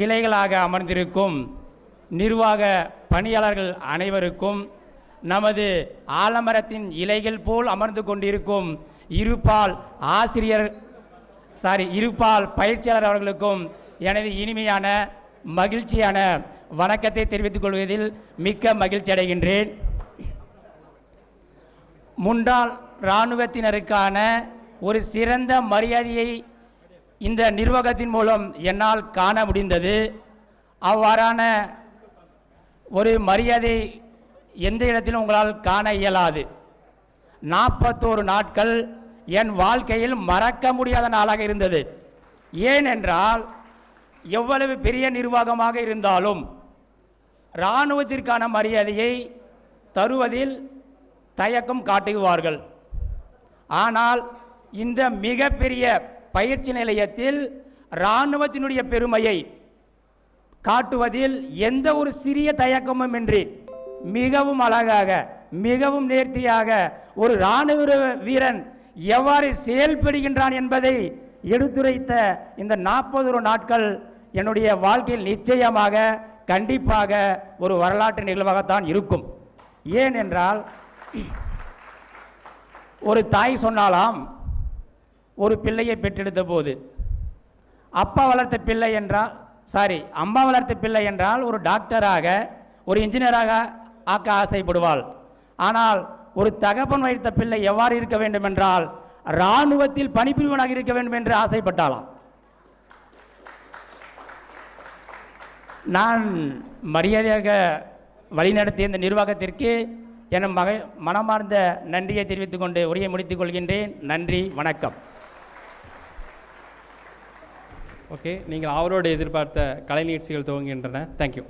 கிளைகளாக அமர்ந்திருக்கும் நிர்வாக பணியாளர்கள் அனைவருக்கும் நமது ஆலமரத்தின் இலைகள் போல் அமர்ந்து கொண்டிருக்கும் இருபால் ஆசிரியர் சாரி இருபால் பயிற்சியாளர் அவர்களுக்கும் எனது இனிமையான மகிழ்ச்சியான வணக்கத்தை தெரிவித்துக் கொள்வதில் மிக்க மகிழ்ச்சி அடைகின்றேன். முன்னாள் இராணுவத்தினருக்கான ஒரு சிறந்த மரியாதையை இந்த நிர்வாகத்தின் மூலம் என்னால் காண முடிந்தது. அவ்வாறான ஒரு மரியாதை எந்த இடத்திலும் உங்களால் காண இயலாது. நாற்பத்தோரு நாட்கள் என் வாழ்க்கையில் மறக்க முடியாத நாளாக இருந்தது. ஏனென்றால் எவ்வளவு பெரிய நிர்வாகமாக இருந்தாலும் இராணுவத்திற்கான மரியாதையை தருவதில் தயக்கம் காட்டுவார்கள். ஆனால் இந்த மிகப்பெரிய பயிற்சி நிலையத்தில் இராணுவத்தினுடைய பெருமையை காட்டுவதில் எந்த ஒரு சிறிய தயக்கமும் இன்றி மிகவும் அழகாக மிகவும் நேர்த்தியாக ஒரு இராணுவ வீரன் எவ்வாறு செயல்படுகின்றான் என்பதை எடுத்துரைத்த இந்த நாற்பது நாட்கள் என்னுடைய வாழ்க்கையில் நிச்சயமாக கண்டிப்பாக ஒரு வரலாற்று நிகழ்வாகத்தான் இருக்கும். ஏனென்றால் ஒரு தாய் சொன்னாலாம் ஒரு பிள்ளையை பெற்றெடுத்த போது அப்பா வளர்த்த பிள்ளை என்றால் சாரி அம்மா வளர்த்த பிள்ளை என்றால் ஒரு டாக்டராக ஒரு இன்ஜினியராக ஆக்க ஆசைப்படுவாள். ஆனால் ஒரு தகப்பன் வைத்த பிள்ளை எவ்வாறு இருக்க வேண்டும் என்றால் இராணுவத்தில் பணிபுரிவனாக இருக்க வேண்டும் என்று ஆசைப்பட்டாளாம். நான் மரியாதையாக வழிநடத்திய இந்த நிர்வாகத்திற்கு என் மக மனமார்ந்த நன்றியை தெரிவித்துக் கொண்டு உரையை முடித்துக் கொள்கின்றேன். நன்றி வணக்கம். ஓகே. நீங்கள் அவரோடு எதிர்பார்த்த கலை நிகழ்ச்சிகள் துவங்குகின்றன தேங்க்யூ